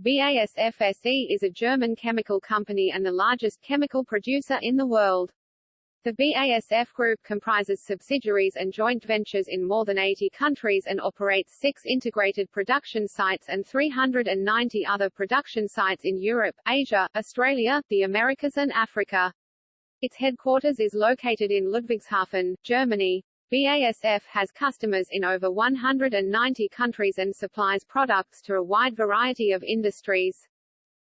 BASF SE is a German chemical company and the largest chemical producer in the world. The BASF Group comprises subsidiaries and joint ventures in more than 80 countries and operates six integrated production sites and 390 other production sites in Europe, Asia, Australia, the Americas and Africa. Its headquarters is located in Ludwigshafen, Germany. BASF has customers in over 190 countries and supplies products to a wide variety of industries.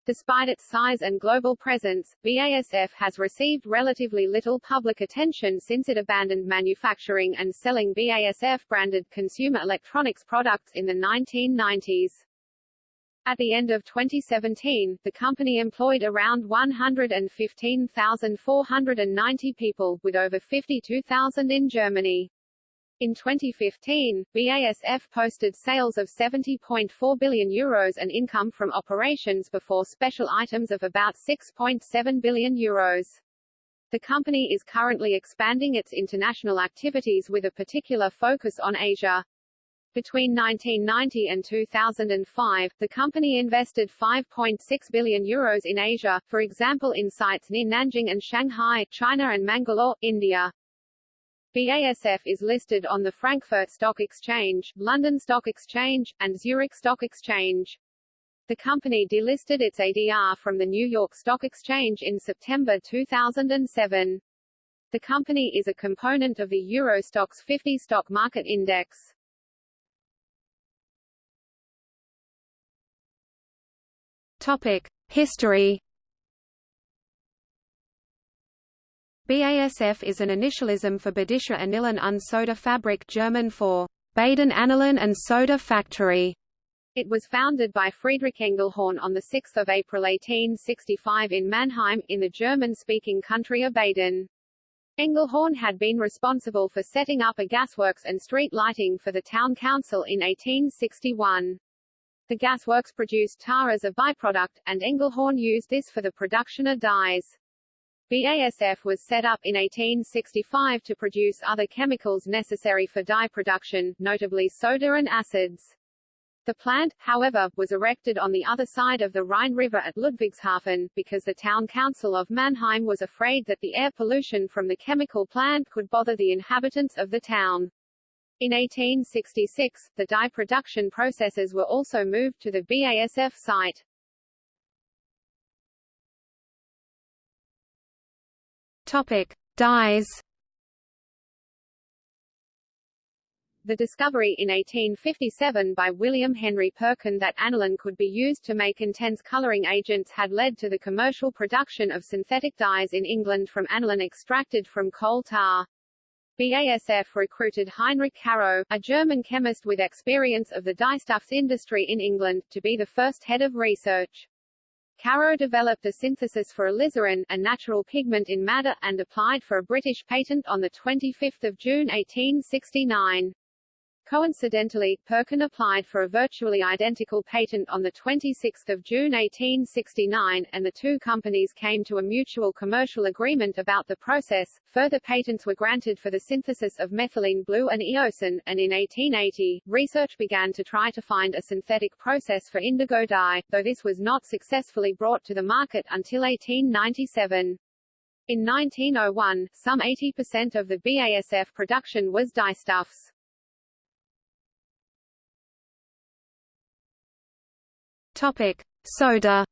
Despite its size and global presence, BASF has received relatively little public attention since it abandoned manufacturing and selling BASF-branded consumer electronics products in the 1990s. At the end of 2017, the company employed around 115,490 people, with over 52,000 in Germany. In 2015, BASF posted sales of 70.4 billion euros and income from operations before special items of about 6.7 billion euros. The company is currently expanding its international activities with a particular focus on Asia. Between 1990 and 2005, the company invested 5.6 billion euros in Asia, for example in sites near Nanjing and Shanghai, China and Mangalore, India. BASF is listed on the Frankfurt Stock Exchange, London Stock Exchange, and Zurich Stock Exchange. The company delisted its ADR from the New York Stock Exchange in September 2007. The company is a component of the Euro Stoxx 50 stock market index. Topic: History BASF is an initialism for Badische Anilin und Soda Fabrik German for Baden Anilin and Soda Factory. It was founded by Friedrich Engelhorn on 6 April 1865 in Mannheim, in the German-speaking country of Baden. Engelhorn had been responsible for setting up a gasworks and street lighting for the town council in 1861. The gasworks produced tar as a byproduct, and Engelhorn used this for the production of dyes. BASF was set up in 1865 to produce other chemicals necessary for dye production, notably soda and acids. The plant, however, was erected on the other side of the Rhine River at Ludwigshafen, because the town council of Mannheim was afraid that the air pollution from the chemical plant could bother the inhabitants of the town. In 1866, the dye production processes were also moved to the BASF site. Topic: Dyes. The discovery in 1857 by William Henry Perkin that aniline could be used to make intense coloring agents had led to the commercial production of synthetic dyes in England from aniline extracted from coal tar. BASF recruited Heinrich Caro, a German chemist with experience of the dyestuffs industry in England, to be the first head of research. Caro developed a synthesis for alizarin, a natural pigment in madder, and applied for a British patent on 25 June 1869. Coincidentally, Perkin applied for a virtually identical patent on 26 June 1869, and the two companies came to a mutual commercial agreement about the process. Further patents were granted for the synthesis of methylene blue and eosin, and in 1880, research began to try to find a synthetic process for indigo dye, though this was not successfully brought to the market until 1897. In 1901, some 80% of the BASF production was dyestuffs. Topic: Soda.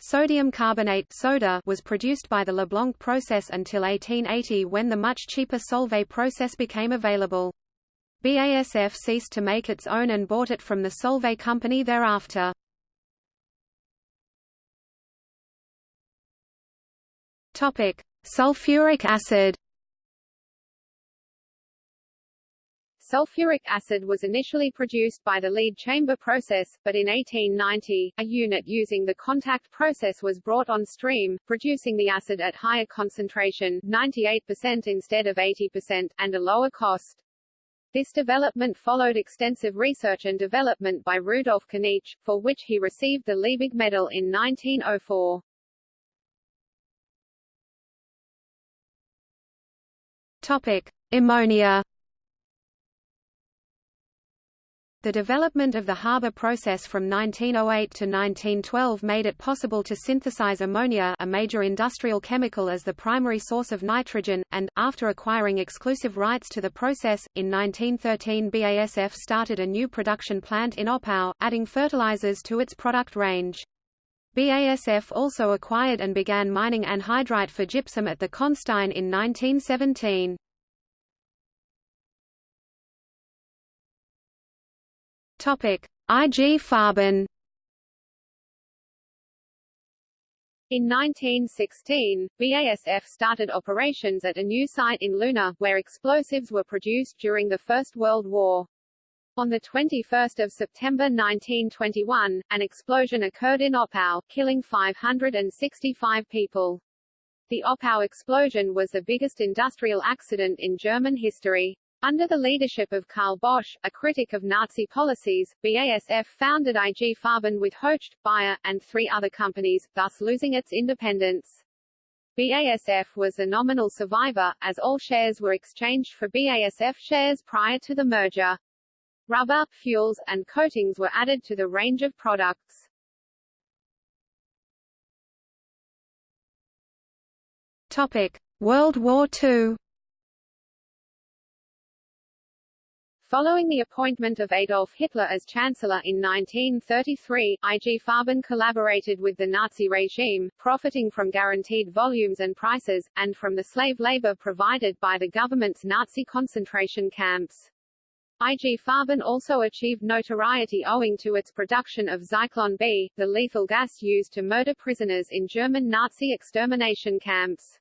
Sodium carbonate soda was produced by the Leblanc process until 1880 when the much cheaper Solvay process became available. BASF ceased to make its own and bought it from the Solvay company thereafter. Topic: Sulfuric acid. Sulfuric acid was initially produced by the lead chamber process, but in 1890, a unit using the contact process was brought on stream, producing the acid at higher concentration 98% instead of 80%, and a lower cost. This development followed extensive research and development by Rudolf Knietsch, for which he received the Liebig Medal in 1904. Topic: Ammonia The development of the Haber process from 1908 to 1912 made it possible to synthesize ammonia a major industrial chemical as the primary source of nitrogen, and, after acquiring exclusive rights to the process, in 1913 BASF started a new production plant in Oppau, adding fertilizers to its product range. BASF also acquired and began mining anhydrite for gypsum at the Kohnstein in 1917. Topic: IG Farben. In 1916, BASF started operations at a new site in Leuna, where explosives were produced during the First World War. On 21 September 1921, an explosion occurred in Oppau, killing 565 people. The Oppau explosion was the biggest industrial accident in German history. Under the leadership of Karl Bosch, a critic of Nazi policies, BASF founded IG Farben with Hoechst, Bayer, and three other companies, thus losing its independence. BASF was a nominal survivor, as all shares were exchanged for BASF shares prior to the merger. Rubber, fuels, and coatings were added to the range of products. Topic: World War II Following the appointment of Adolf Hitler as Chancellor in 1933, IG Farben collaborated with the Nazi regime, profiting from guaranteed volumes and prices, and from the slave labor provided by the government's Nazi concentration camps. IG Farben also achieved notoriety owing to its production of Zyklon B, the lethal gas used to murder prisoners in German Nazi extermination camps.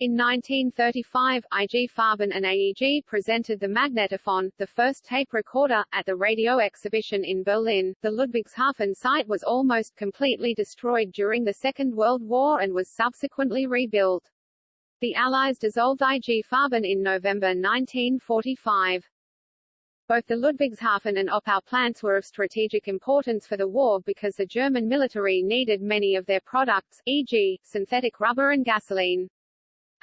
In 1935, IG Farben and AEG presented the Magnetophon, the first tape recorder, at the radio exhibition in Berlin. The Ludwigshafen site was almost completely destroyed during the Second World War and was subsequently rebuilt. The Allies dissolved IG Farben in November 1945. Both the Ludwigshafen and Oppau plants were of strategic importance for the war because the German military needed many of their products, e.g., synthetic rubber and gasoline.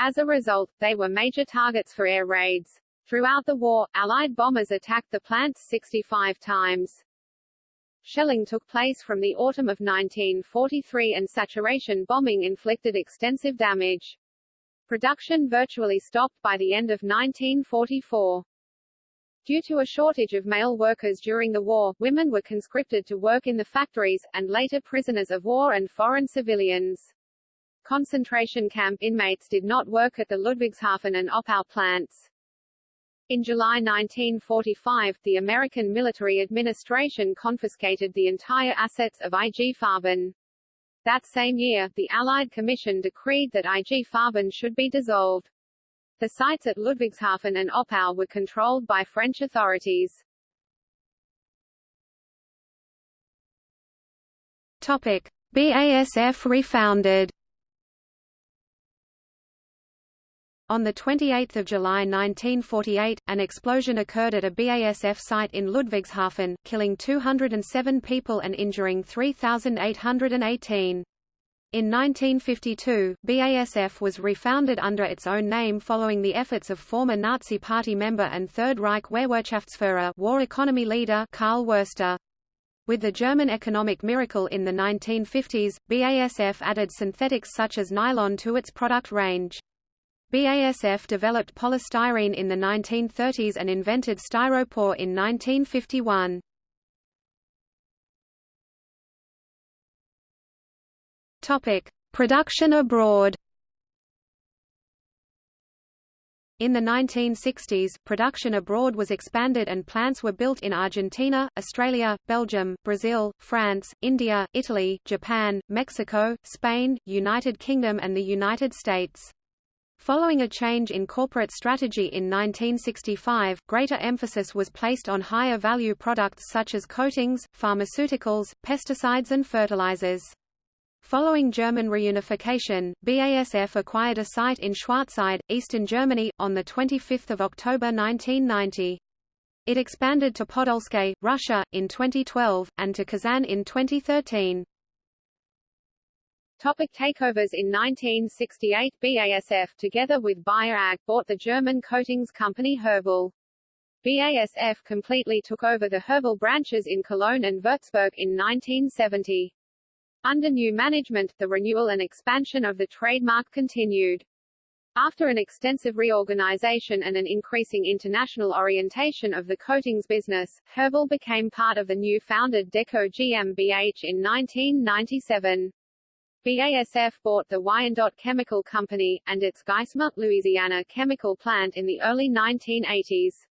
As a result, they were major targets for air raids. Throughout the war, Allied bombers attacked the plants 65 times. Shelling took place from the autumn of 1943 and saturation bombing inflicted extensive damage. Production virtually stopped by the end of 1944. Due to a shortage of male workers during the war, women were conscripted to work in the factories, and later prisoners of war and foreign civilians. Concentration camp inmates did not work at the Ludwigshafen and Oppau plants. In July 1945, the American military administration confiscated the entire assets of IG Farben. That same year, the Allied Commission decreed that IG Farben should be dissolved. The sites at Ludwigshafen and Oppau were controlled by French authorities. Topic: BASF refounded On 28 July 1948, an explosion occurred at a BASF site in Ludwigshafen, killing 207 people and injuring 3,818. In 1952, BASF was refounded under its own name following the efforts of former Nazi Party member and Third Reich Wehrwirtschaftsführer war economy leader Karl Wurster. With the German economic miracle in the 1950s, BASF added synthetics such as nylon to its product range. BASF developed polystyrene in the 1930s and invented styropor in 1951. Topic: Production abroad. In the 1960s, production abroad was expanded and plants were built in Argentina, Australia, Belgium, Brazil, France, India, Italy, Japan, Mexico, Spain, United Kingdom and the United States. Following a change in corporate strategy in 1965, greater emphasis was placed on higher value products such as coatings, pharmaceuticals, pesticides and fertilizers. Following German reunification, BASF acquired a site in Schwarzheide, eastern Germany, on 25 October 1990. It expanded to Podolsk, Russia, in 2012, and to Kazan in 2013. Topic takeovers In 1968 BASF together with Bayer AG bought the German coatings company Herbol. BASF completely took over the Herbol branches in Cologne and Würzburg in 1970. Under new management, the renewal and expansion of the trademark continued. After an extensive reorganization and an increasing international orientation of the coatings business, Herbol became part of the new founded Deco GmbH in 1997. BASF bought the Wyandotte Chemical Company, and its Geismar, Louisiana chemical plant in the early 1980s.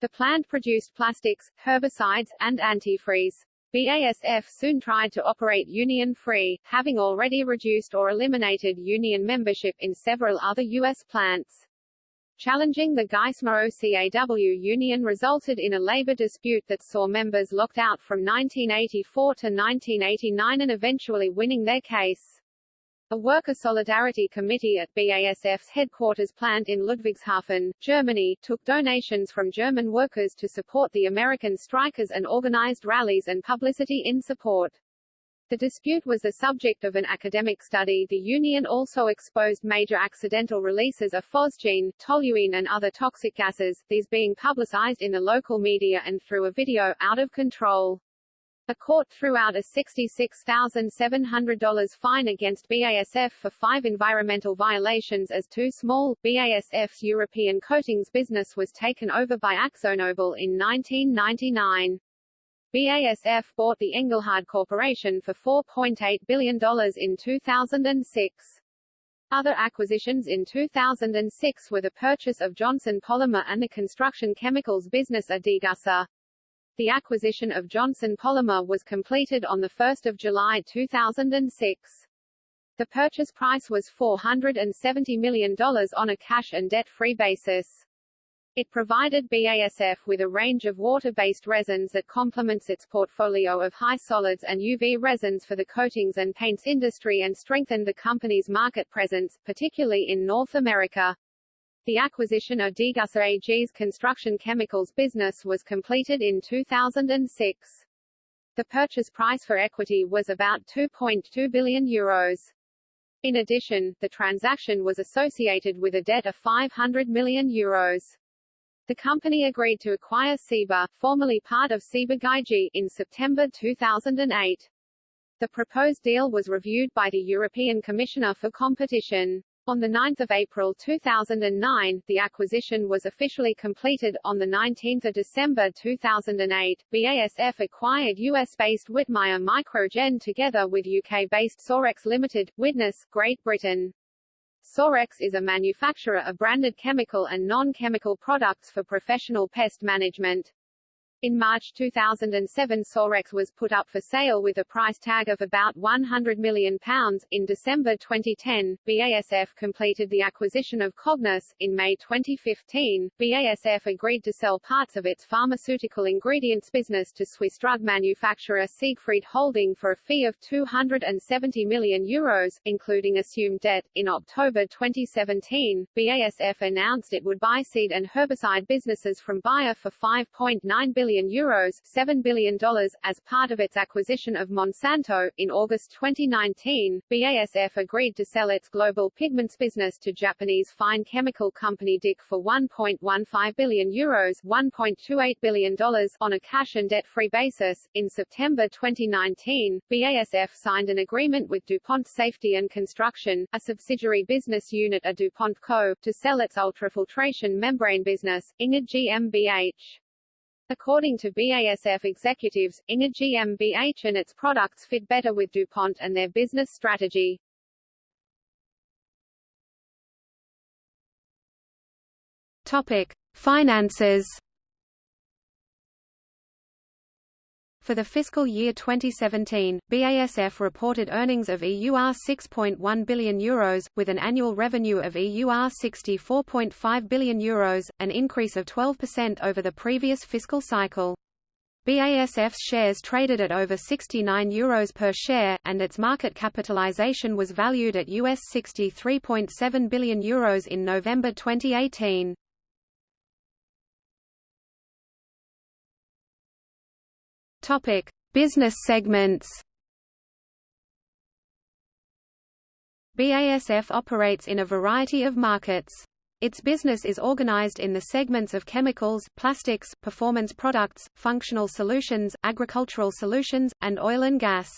The plant produced plastics, herbicides, and antifreeze. BASF soon tried to operate union-free, having already reduced or eliminated union membership in several other U.S. plants. Challenging the Geismar OCAW union resulted in a labor dispute that saw members locked out from 1984 to 1989 and eventually winning their case. A worker solidarity committee at BASF's headquarters plant in Ludwigshafen, Germany, took donations from German workers to support the American strikers and organized rallies and publicity in support. The dispute was the subject of an academic study. The union also exposed major accidental releases of phosgene, toluene and other toxic gases, these being publicized in the local media and through a video, out of control. A court threw out a $66,700 fine against BASF for five environmental violations as too small. BASF's European coatings business was taken over by AkzoNobel in 1999. BASF bought the Engelhard Corporation for $4.8 billion in 2006. Other acquisitions in 2006 were the purchase of Johnson Polymer and the construction chemicals business Adigasa. The acquisition of Johnson Polymer was completed on 1 July 2006. The purchase price was $470 million on a cash and debt-free basis. It provided BASF with a range of water-based resins that complements its portfolio of high solids and UV resins for the coatings and paints industry and strengthened the company's market presence, particularly in North America. The acquisition of Degussa AG's construction chemicals business was completed in 2006. The purchase price for equity was about 2.2 billion euros. In addition, the transaction was associated with a debt of 500 million euros. The company agreed to acquire Ciba, formerly part of Ciba Geigy, in September 2008. The proposed deal was reviewed by the European Commissioner for Competition. On 9 April 2009, the acquisition was officially completed. On 19 December 2008, BASF acquired US-based Whitmire Microgen together with UK-based Sorex Limited, Widnes, Great Britain. Sorex is a manufacturer of branded chemical and non-chemical products for professional pest management. In March 2007 Sorex was put up for sale with a price tag of about £100 million. In December 2010, BASF completed the acquisition of Cognis. In May 2015, BASF agreed to sell parts of its pharmaceutical ingredients business to Swiss drug manufacturer Siegfried Holding for a fee of €270 million, Euros, including assumed debt. In October 2017, BASF announced it would buy seed and herbicide businesses from Bayer for €5.9 billion billion euros $7 billion as part of its acquisition of Monsanto. In August 2019, BASF agreed to sell its global pigments business to Japanese fine chemical company DIC for 1.15 billion euros $1.28 billion on a cash and debt-free basis. In September 2019, BASF signed an agreement with DuPont Safety and Construction, a subsidiary business unit of DuPont Co., to sell its ultrafiltration membrane business, Inge GmbH. According to BASF executives, Inge GmbH and its products fit better with DuPont and their business strategy. Topic: Finances For the fiscal year 2017, BASF reported earnings of EUR 6.1 billion euros, with an annual revenue of EUR 64.5 billion euros, an increase of 12% over the previous fiscal cycle. BASF's shares traded at over 69 euros per share, and its market capitalization was valued at US 63.7 billion euros in November 2018. Topic: Business segments. BASF operates in a variety of markets. Its business is organized in the segments of chemicals, plastics, performance products, functional solutions, agricultural solutions, and oil and gas.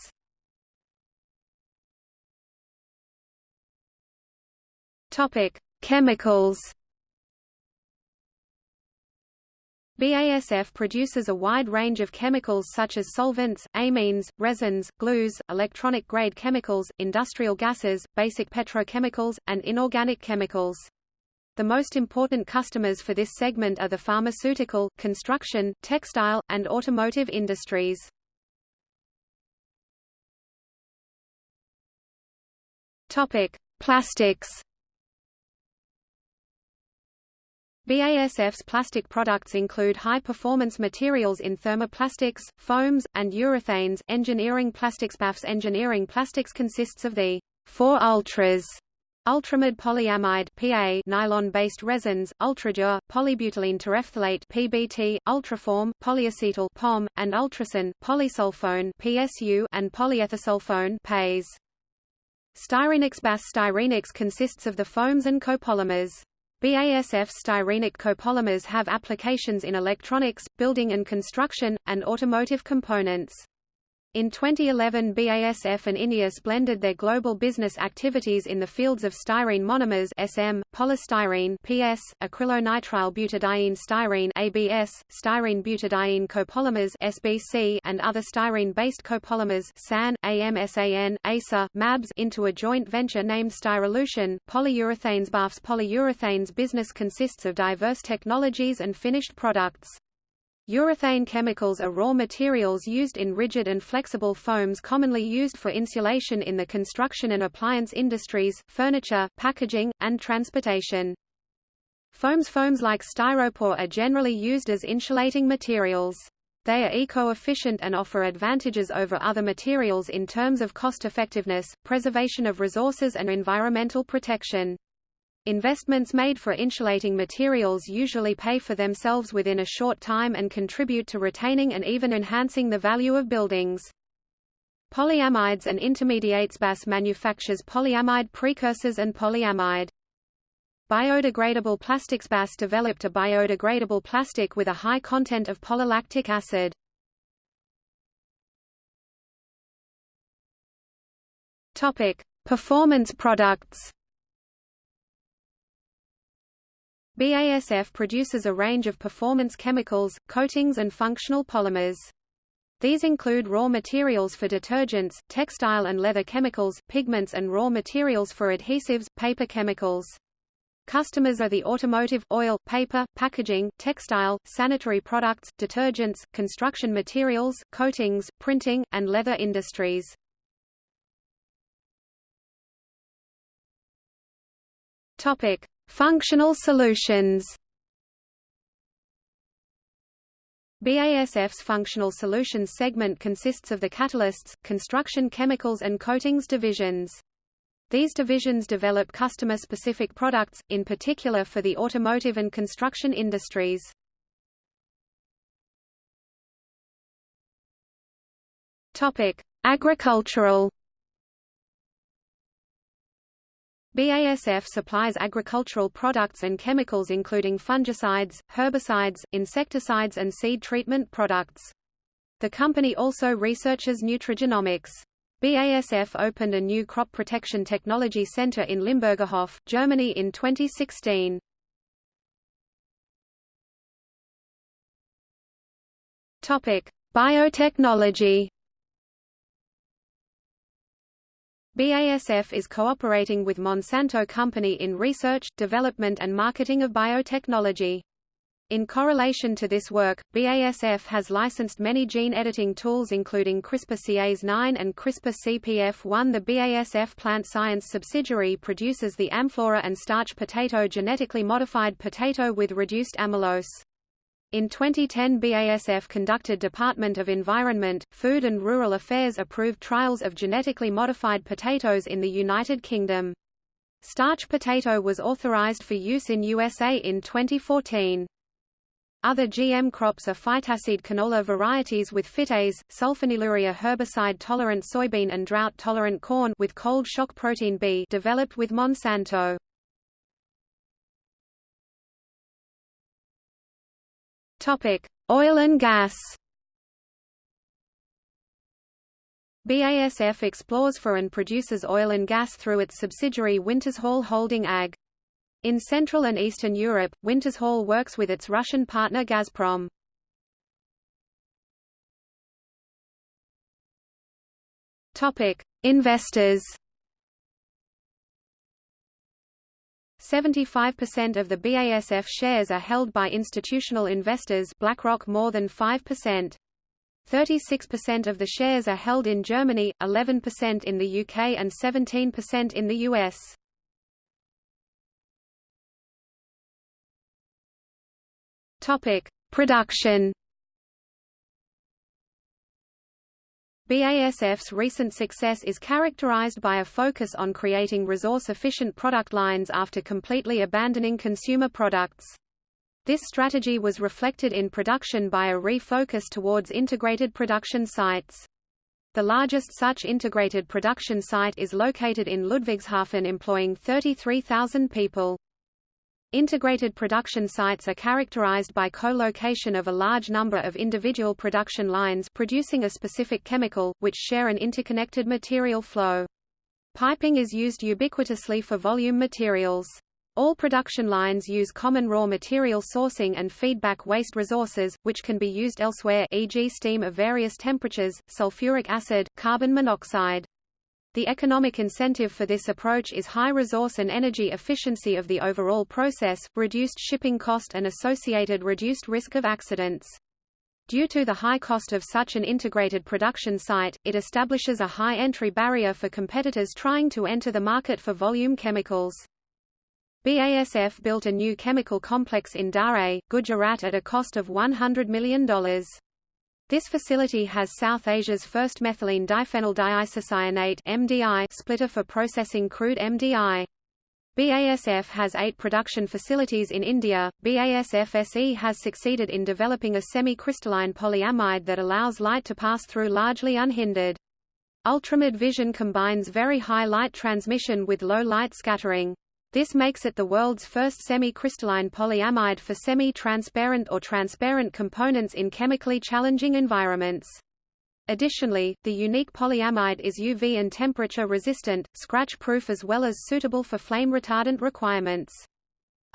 Topic: Chemicals. BASF produces a wide range of chemicals such as solvents, amines, resins, glues, electronic-grade chemicals, industrial gases, basic petrochemicals, and inorganic chemicals. The most important customers for this segment are the pharmaceutical, construction, textile, and automotive industries. Topic: Plastics. BASF's plastic products include high-performance materials in thermoplastics, foams, and urethanes. Engineering plastics BASF's engineering plastics consists of the four ultras Ultramid polyamide PA nylon-based resins, ultradur, polybutylene terephthalate PBT, ultraform, polyacetal POM, and ultrason, polysulfone PSU, and polyethersulfone PAS. Styrenics BAS Styrenics consists of the foams and copolymers. BASF styrenic copolymers have applications in electronics, building and construction, and automotive components. In 2011 BASF and INEOS blended their global business activities in the fields of styrene monomers SM, polystyrene PS, acrylonitrile butadiene styrene ABS, styrene butadiene copolymers SBC and other styrene-based copolymers SAN, AMSAN, ASA, MABS into a joint venture named Styrolution. Polyurethanes BASF's polyurethanes business consists of diverse technologies and finished products. Urethane chemicals are raw materials used in rigid and flexible foams commonly used for insulation in the construction and appliance industries, furniture, packaging, and transportation. Foams Foams like styropor are generally used as insulating materials. They are eco-efficient and offer advantages over other materials in terms of cost-effectiveness, preservation of resources and environmental protection. Investments made for insulating materials usually pay for themselves within a short time and contribute to retaining and even enhancing the value of buildings. Polyamides and intermediates BAS manufactures polyamide precursors and polyamide. Biodegradable plastics BAS developed a biodegradable plastic with a high content of polylactic acid. Topic: Performance products. BASF produces a range of performance chemicals, coatings and functional polymers. These include raw materials for detergents, textile and leather chemicals, pigments and raw materials for adhesives, paper chemicals. Customers are the automotive, oil, paper, packaging, textile, sanitary products, detergents, construction materials, coatings, printing, and leather industries. Topic: Functional solutions BASF's Functional Solutions segment consists of the catalysts, construction chemicals and coatings divisions. These divisions develop customer-specific products, in particular for the automotive and construction industries. Agricultural BASF supplies agricultural products and chemicals including fungicides, herbicides, insecticides and seed treatment products. The company also researches nutrigenomics. BASF opened a new crop protection technology center in Limburgerhof, Germany in 2016. Topic: Biotechnology BASF is cooperating with Monsanto Company in research, development and marketing of biotechnology. In correlation to this work, BASF has licensed many gene editing tools including CRISPR-Cas9 and CRISPR-CPF1. The BASF Plant Science subsidiary produces the Amflora and starch potato genetically modified potato with reduced amylose. In 2010 BASF conducted Department of Environment, Food and Rural Affairs approved trials of genetically modified potatoes in the United Kingdom. Starch potato was authorized for use in USA in 2014. Other GM crops are Phytaseed canola varieties with phytase, sulfonylurea herbicide-tolerant soybean and drought-tolerant corn with cold shock protein B developed with Monsanto. Topic: Oil and gas. BASF explores for and produces oil and gas through its subsidiary Wintershall Holding AG. In Central and Eastern Europe, Wintershall works with its Russian partner Gazprom. Topic: Investors. 75% of the BASF shares are held by institutional investors BlackRock more than 5%. 36% of the shares are held in Germany, 11% in the UK and 17% in the US. Topic: Production BASF's recent success is characterized by a focus on creating resource-efficient product lines after completely abandoning consumer products. This strategy was reflected in production by a refocus towards integrated production sites. The largest such integrated production site is located in Ludwigshafen employing 33,000 people. Integrated production sites are characterized by co-location of a large number of individual production lines producing a specific chemical, which share an interconnected material flow. Piping is used ubiquitously for volume materials. All production lines use common raw material sourcing and feedback waste resources, which can be used elsewhere e.g. steam of various temperatures, sulfuric acid, carbon monoxide. The economic incentive for this approach is high resource and energy efficiency of the overall process, reduced shipping cost and associated reduced risk of accidents. Due to the high cost of such an integrated production site, it establishes a high entry barrier for competitors trying to enter the market for volume chemicals. BASF built a new chemical complex in Dahej, Gujarat at a cost of $100 million. This facility has South Asia's first methylene diphenyl diisocyanate MDI splitter for processing crude MDI. BASF has eight production facilities in India. BASF SE has succeeded in developing a semi-crystalline polyamide that allows light to pass through largely unhindered. Ultramid vision combines very high light transmission with low light scattering. This makes it the world's first semi-crystalline polyamide for semi-transparent or transparent components in chemically challenging environments. Additionally, the unique polyamide is UV and temperature resistant, scratch-proof as well as suitable for flame retardant requirements.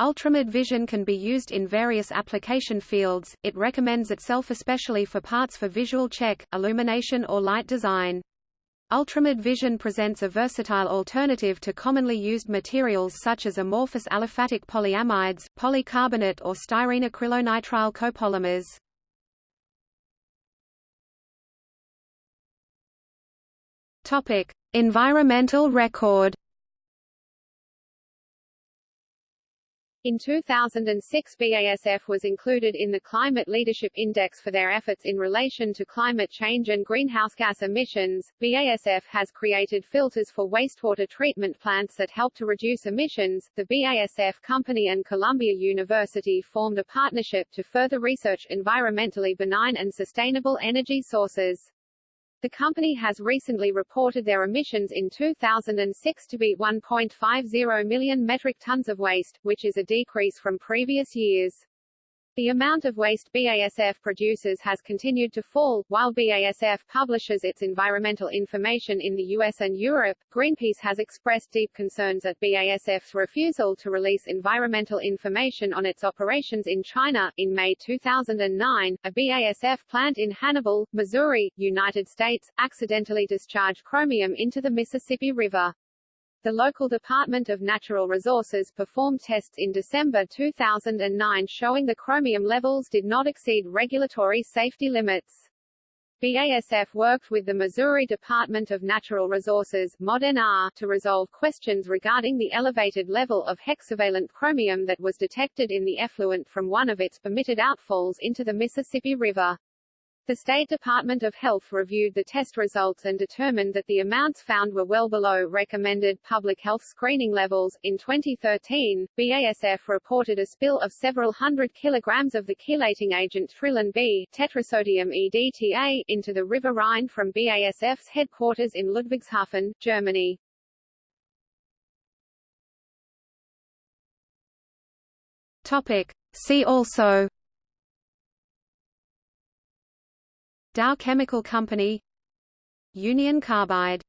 Ultramid vision can be used in various application fields, it recommends itself especially for parts for visual check, illumination or light design. Ultramid vision presents a versatile alternative to commonly used materials such as amorphous aliphatic polyamides, polycarbonate or styrene acrylonitrile copolymers. Topic: Environmental record In 2006 BASF was included in the Climate Leadership Index for their efforts in relation to climate change and greenhouse gas emissions. BASF has created filters for wastewater treatment plants that help to reduce emissions. The BASF company and Columbia University formed a partnership to further research environmentally benign and sustainable energy sources. The company has recently reported their emissions in 2006 to be 1.50 million metric tons of waste, which is a decrease from previous years. The amount of waste BASF produces has continued to fall, while BASF publishes its environmental information in the US and Europe. Greenpeace has expressed deep concerns at BASF's refusal to release environmental information on its operations in China. In May 2009, a BASF plant in Hannibal, Missouri, United States, accidentally discharged chromium into the Mississippi River. The local Department of Natural Resources performed tests in December 2009 showing the chromium levels did not exceed regulatory safety limits. BASF worked with the Missouri Department of Natural Resources ModNR, to resolve questions regarding the elevated level of hexavalent chromium that was detected in the effluent from one of its permitted outfalls into the Mississippi River. The State Department of Health reviewed the test results and determined that the amounts found were well below recommended public health screening levels. In 2013, BASF reported a spill of several hundred kilograms of the chelating agent Trilon B tetrasodium EDTA into the River Rhine from BASF's headquarters in Ludwigshafen, Germany. Topic. See also Dow Chemical Company Union Carbide